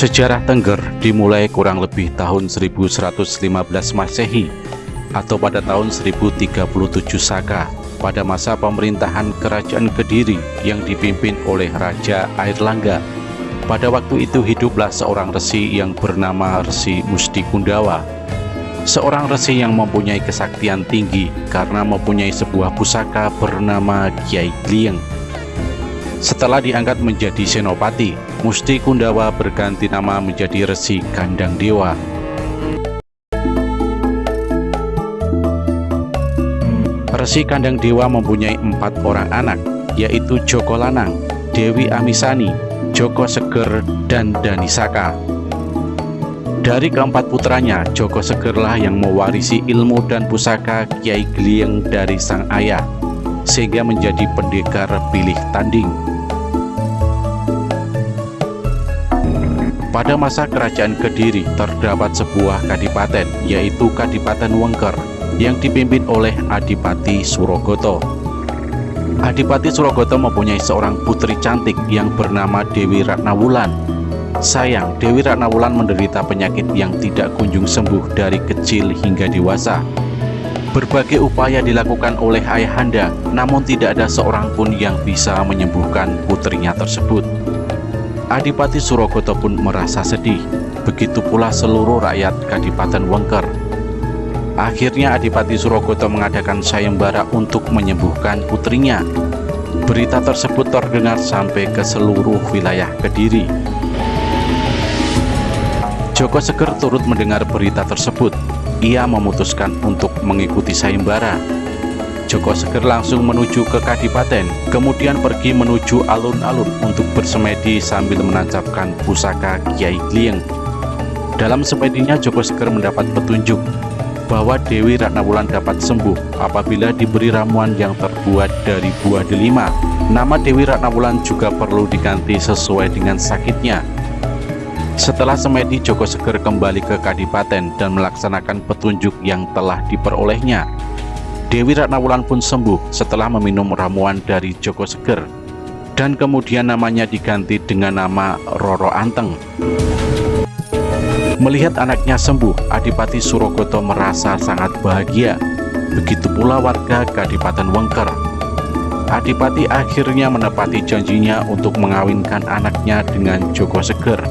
Sejarah Tengger dimulai kurang lebih tahun 1115 Masehi atau pada tahun 1037 Saka pada masa pemerintahan Kerajaan Kediri yang dipimpin oleh Raja Airlangga. Pada waktu itu hiduplah seorang resi yang bernama Resi Musti Kundawa. Seorang resi yang mempunyai kesaktian tinggi karena mempunyai sebuah pusaka bernama Kiai Glieng. Setelah diangkat menjadi senopati, Musti Kundawa berganti nama menjadi Resi Kandang Dewa. Resi Kandang Dewa mempunyai empat orang anak, yaitu Joko Lanang, Dewi Amisani, Joko Seger, dan Danisaka. Dari keempat putranya, Joko Segerlah yang mewarisi ilmu dan pusaka Kiai Glieng dari sang ayah, sehingga menjadi pendekar pilih tanding. Pada masa kerajaan Kediri terdapat sebuah kadipaten yaitu Kadipaten Wengker yang dipimpin oleh Adipati Surogoto. Adipati Surogoto mempunyai seorang putri cantik yang bernama Dewi Ratnawulan. Sayang, Dewi Ratnawulan menderita penyakit yang tidak kunjung sembuh dari kecil hingga dewasa. Berbagai upaya dilakukan oleh ayahanda, namun tidak ada seorang pun yang bisa menyembuhkan putrinya tersebut. Adipati Surogoto pun merasa sedih, begitu pula seluruh rakyat Kadipaten Wengker. Akhirnya Adipati Surogoto mengadakan sayembara untuk menyembuhkan putrinya. Berita tersebut terdengar sampai ke seluruh wilayah Kediri. Joko Seger turut mendengar berita tersebut. Ia memutuskan untuk mengikuti sayembara Joko Seger langsung menuju ke Kadipaten, kemudian pergi menuju alun-alun untuk bersemedi sambil menancapkan pusaka Kiai Glieng. Dalam semedinya Joko Seger mendapat petunjuk bahwa Dewi Ratnawulan dapat sembuh apabila diberi ramuan yang terbuat dari buah delima. Nama Dewi Ratnawulan juga perlu diganti sesuai dengan sakitnya. Setelah semedi, Joko Seger kembali ke Kadipaten dan melaksanakan petunjuk yang telah diperolehnya. Dewi Ratnawulan pun sembuh setelah meminum ramuan dari Joko Seger dan kemudian namanya diganti dengan nama Roro Anteng. Melihat anaknya sembuh, Adipati Surogoto merasa sangat bahagia. Begitu pula warga Kadipaten Wengker. Adipati akhirnya menepati janjinya untuk mengawinkan anaknya dengan Joko Seger.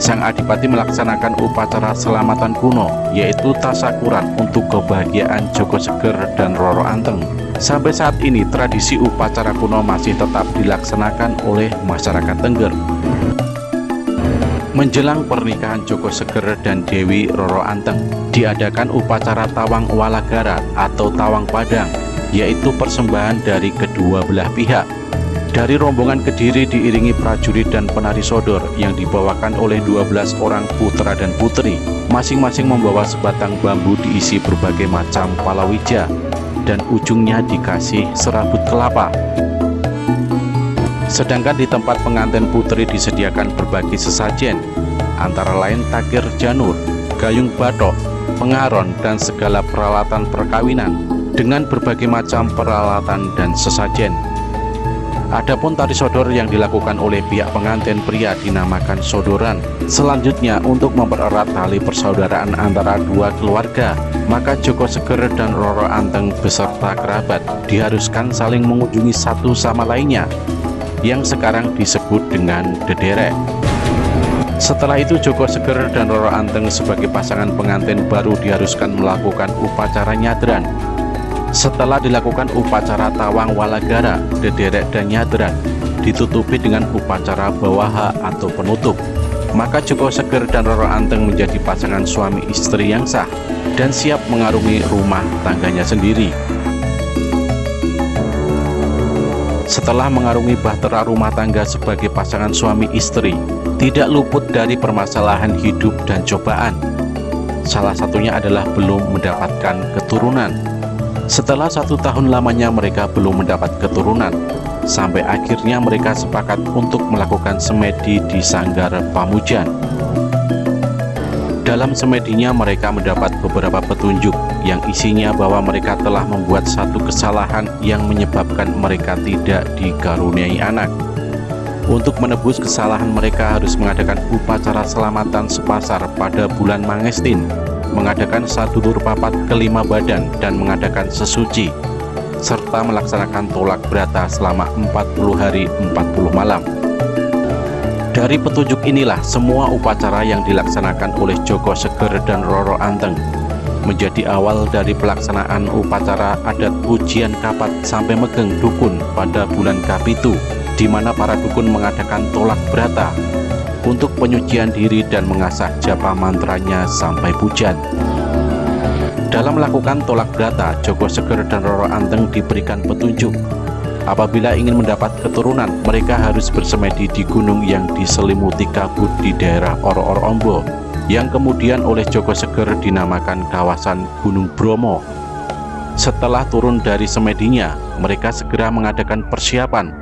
Sang Adipati melaksanakan upacara selamatan kuno, yaitu tasakuran untuk kebahagiaan Joko Seger dan Roro Anteng. Sampai saat ini, tradisi upacara kuno masih tetap dilaksanakan oleh masyarakat Tengger. Menjelang pernikahan Joko Seger dan Dewi Roro Anteng, diadakan upacara Tawang Walagara atau Tawang Padang, yaitu persembahan dari kedua belah pihak dari rombongan Kediri diiringi prajurit dan penari sodor yang dibawakan oleh 12 orang putra dan putri. Masing-masing membawa sebatang bambu diisi berbagai macam palawija dan ujungnya dikasih serabut kelapa. Sedangkan di tempat pengantin putri disediakan berbagai sesajen, antara lain takir janur, gayung batok, pengaron, dan segala peralatan perkawinan dengan berbagai macam peralatan dan sesajen. Adapun tari sodor yang dilakukan oleh pihak pengantin pria dinamakan sodoran. Selanjutnya untuk mempererat tali persaudaraan antara dua keluarga, maka Joko Seger dan Roro Anteng beserta kerabat diharuskan saling mengunjungi satu sama lainnya, yang sekarang disebut dengan dederek. Setelah itu Joko Seger dan Roro Anteng sebagai pasangan pengantin baru diharuskan melakukan upacara nyadran setelah dilakukan upacara tawang walagara, dederek dan nyadran, ditutupi dengan upacara bawaha atau penutup. Maka Joko Seger dan Roro Anteng menjadi pasangan suami istri yang sah dan siap mengarungi rumah tangganya sendiri. Setelah mengarungi bahtera rumah tangga sebagai pasangan suami istri, tidak luput dari permasalahan hidup dan cobaan. Salah satunya adalah belum mendapatkan keturunan. Setelah satu tahun lamanya mereka belum mendapat keturunan, sampai akhirnya mereka sepakat untuk melakukan semedi di Sanggar Pamujan. Dalam semedinya mereka mendapat beberapa petunjuk yang isinya bahwa mereka telah membuat satu kesalahan yang menyebabkan mereka tidak dikaruniai anak. Untuk menebus kesalahan mereka harus mengadakan upacara selamatan sepasar pada bulan Mangestin, mengadakan satu lur papat kelima badan dan mengadakan sesuci, serta melaksanakan tolak berata selama 40 hari 40 malam. Dari petunjuk inilah semua upacara yang dilaksanakan oleh Joko Seger dan Roro Anteng menjadi awal dari pelaksanaan upacara adat ujian kapat sampai megeng dukun pada bulan Kapitu di mana para dukun mengadakan tolak berata untuk penyucian diri dan mengasah japa mantranya sampai pujan. Dalam melakukan tolak berata, Joko Seger dan Roro Anteng diberikan petunjuk Apabila ingin mendapat keturunan, mereka harus bersemedi di gunung yang diselimuti kabut di daerah Oro-Oro Ombo, yang kemudian oleh Joko Seger dinamakan kawasan Gunung Bromo. Setelah turun dari semedinya, mereka segera mengadakan persiapan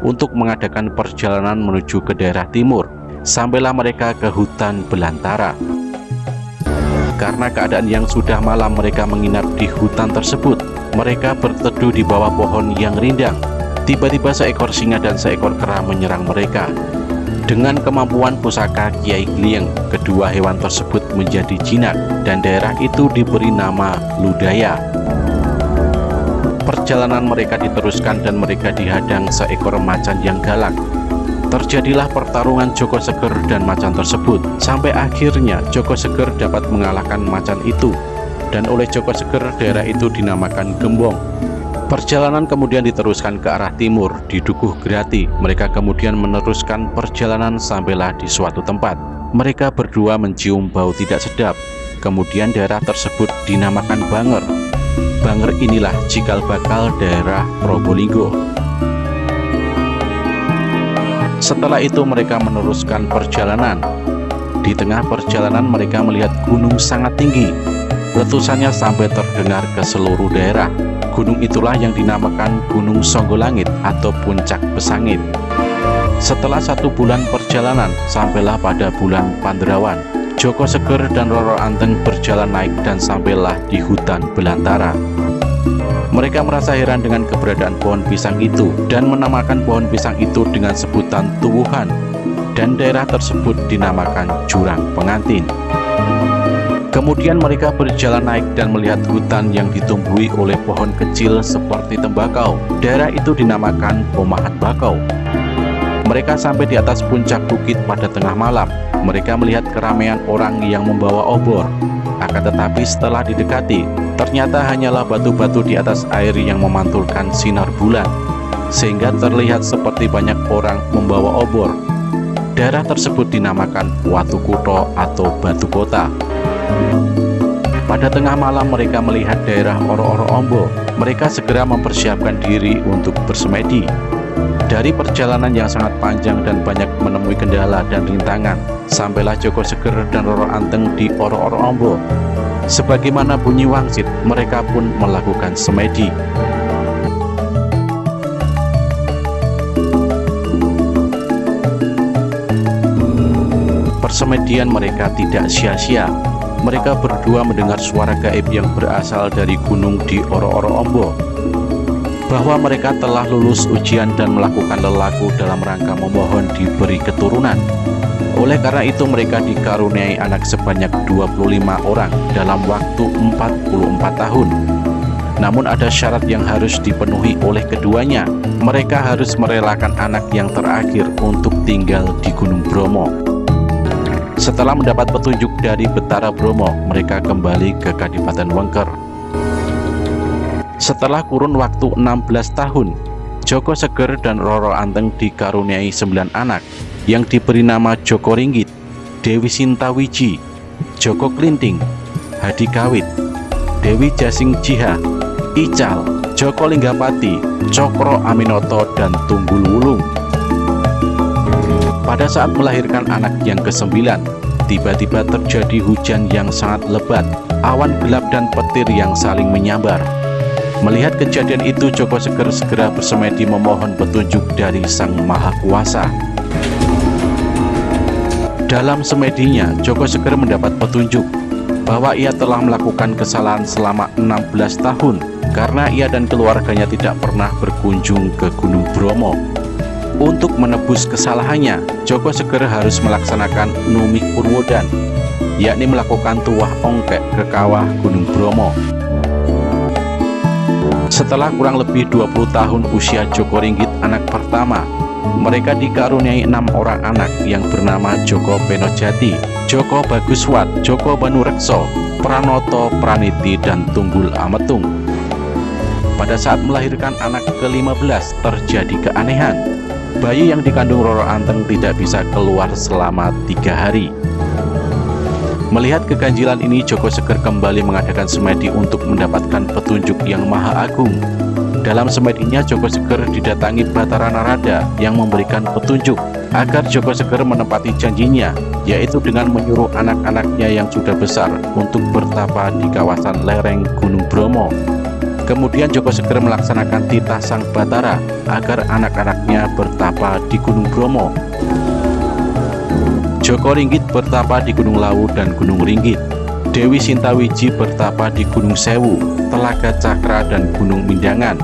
untuk mengadakan perjalanan menuju ke daerah timur, sampailah mereka ke hutan belantara. Karena keadaan yang sudah malam mereka menginap di hutan tersebut, mereka berteduh di bawah pohon yang rindang. Tiba-tiba seekor singa dan seekor kera menyerang mereka. Dengan kemampuan pusaka Kiai Glieng, kedua hewan tersebut menjadi jinak dan daerah itu diberi nama Ludaya. Perjalanan mereka diteruskan dan mereka dihadang seekor macan yang galak. Terjadilah pertarungan Joko Seger dan macan tersebut, sampai akhirnya Joko Seger dapat mengalahkan macan itu dan oleh Joko Seger daerah itu dinamakan Gembong. Perjalanan kemudian diteruskan ke arah timur di Dukuh Grati. Mereka kemudian meneruskan perjalanan sampailah di suatu tempat. Mereka berdua mencium bau tidak sedap. Kemudian daerah tersebut dinamakan Banger. Banger inilah cikal bakal daerah Probolinggo. Setelah itu mereka meneruskan perjalanan. Di tengah perjalanan mereka melihat gunung sangat tinggi Letusannya sampai terdengar ke seluruh daerah. Gunung itulah yang dinamakan Gunung Songgolangit atau Puncak Pesangit. Setelah satu bulan perjalanan, sampailah pada bulan Panderawan. Joko Seger dan Roro Anteng berjalan naik dan sampailah di hutan belantara. Mereka merasa heran dengan keberadaan pohon pisang itu dan menamakan pohon pisang itu dengan sebutan tuwuhan dan daerah tersebut dinamakan jurang pengantin. Kemudian mereka berjalan naik dan melihat hutan yang ditumbuhi oleh pohon kecil seperti tembakau. Daerah itu dinamakan Pomahat Bakau. Mereka sampai di atas puncak bukit pada tengah malam. Mereka melihat keramaian orang yang membawa obor. Akan tetapi setelah didekati, ternyata hanyalah batu-batu di atas air yang memantulkan sinar bulan. Sehingga terlihat seperti banyak orang membawa obor. Daerah tersebut dinamakan Watu Kuto atau Batu Kota. Pada tengah malam mereka melihat daerah Oro-Oro Ombo. Mereka segera mempersiapkan diri untuk bersemedi. Dari perjalanan yang sangat panjang dan banyak menemui kendala dan rintangan, sampailah Joko Seger dan Roro Anteng di Oro-Oro Ombo. Sebagaimana bunyi wangsit, mereka pun melakukan semedi. Persemedian mereka tidak sia-sia mereka berdua mendengar suara gaib yang berasal dari gunung di Oro-Oro Ombo bahwa mereka telah lulus ujian dan melakukan lelaku dalam rangka memohon diberi keturunan. Oleh karena itu mereka dikaruniai anak sebanyak 25 orang dalam waktu 44 tahun. Namun ada syarat yang harus dipenuhi oleh keduanya. Mereka harus merelakan anak yang terakhir untuk tinggal di Gunung Bromo. Setelah mendapat petunjuk dari Betara Bromo, mereka kembali ke Kadipaten Wengker. Setelah kurun waktu 16 tahun, Joko Seger dan Roro Anteng dikaruniai 9 anak yang diberi nama Joko Ringgit, Dewi Sintawiji, Joko Klinting, Hadi Kawit, Dewi Jasing Jiha, Ical, Joko Linggapati, Cokro Aminoto, dan Tunggul Wulung. Pada saat melahirkan anak yang kesembilan, tiba-tiba terjadi hujan yang sangat lebat, awan gelap dan petir yang saling menyambar. Melihat kejadian itu, Joko Seger segera bersemedi memohon petunjuk dari Sang Maha Kuasa. Dalam semedinya, Joko Seger mendapat petunjuk bahwa ia telah melakukan kesalahan selama 16 tahun karena ia dan keluarganya tidak pernah berkunjung ke Gunung Bromo Untuk menebus kesalahannya, Joko Seger harus melaksanakan Numi Purwodan, yakni melakukan tuah ongkek ke kawah Gunung Bromo. Setelah kurang lebih 20 tahun usia Joko Ringgit anak pertama, mereka dikaruniai enam orang anak yang bernama Joko Penojati, Joko Baguswat, Joko Banurekso, Pranoto Praniti, dan Tunggul Ametung. Pada saat melahirkan anak ke-15 terjadi keanehan bayi yang dikandung Roro Anteng tidak bisa keluar selama tiga hari. Melihat keganjilan ini, Joko Seger kembali mengadakan semedi untuk mendapatkan petunjuk yang maha agung. Dalam semedinya, Joko Seger didatangi Batara Narada yang memberikan petunjuk agar Joko Seger menepati janjinya, yaitu dengan menyuruh anak-anaknya yang sudah besar untuk bertapa di kawasan lereng Gunung Bromo Kemudian Joko Seger melaksanakan titah sang Batara agar anak-anaknya bertapa di Gunung Bromo. Joko Ringgit bertapa di Gunung Lawu dan Gunung Ringgit. Dewi Sintawiji bertapa di Gunung Sewu, Telaga Cakra dan Gunung Mindangan.